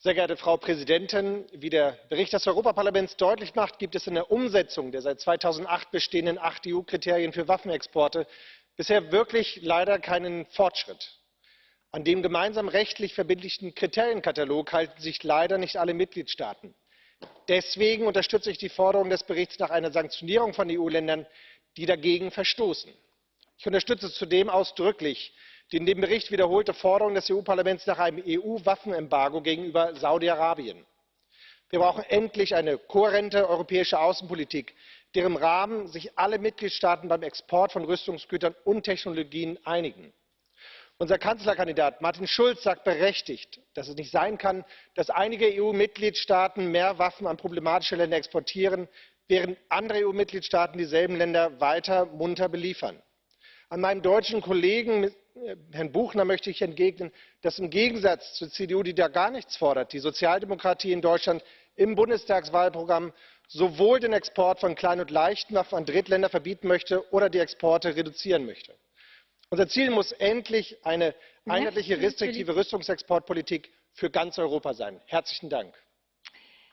Sehr geehrte Frau Präsidentin! Wie der Bericht des Europaparlaments deutlich macht, gibt es in der Umsetzung der seit 2008 bestehenden acht EU-Kriterien für Waffenexporte bisher wirklich leider keinen Fortschritt. An dem gemeinsamen rechtlich verbindlichen Kriterienkatalog halten sich leider nicht alle Mitgliedstaaten. Deswegen unterstütze ich die Forderung des Berichts nach einer Sanktionierung von EU-Ländern, die dagegen verstoßen. Ich unterstütze zudem ausdrücklich die in dem Bericht wiederholte Forderung des EU-Parlaments nach einem EU-Waffenembargo gegenüber Saudi-Arabien. Wir brauchen endlich eine kohärente europäische Außenpolitik, deren Rahmen sich alle Mitgliedstaaten beim Export von Rüstungsgütern und Technologien einigen. Unser Kanzlerkandidat Martin Schulz sagt berechtigt, dass es nicht sein kann, dass einige EU-Mitgliedstaaten mehr Waffen an problematische Länder exportieren, während andere EU-Mitgliedstaaten dieselben Länder weiter munter beliefern. An meinen deutschen Kollegen Herrn Buchner möchte ich entgegnen, dass im Gegensatz zur CDU, die da gar nichts fordert, die Sozialdemokratie in Deutschland im Bundestagswahlprogramm sowohl den Export von Klein und Leichtwaffen an Drittländer verbieten möchte oder die Exporte reduzieren möchte. Unser Ziel muss endlich eine einheitliche restriktive Rüstungsexportpolitik für ganz Europa sein. Herzlichen Dank.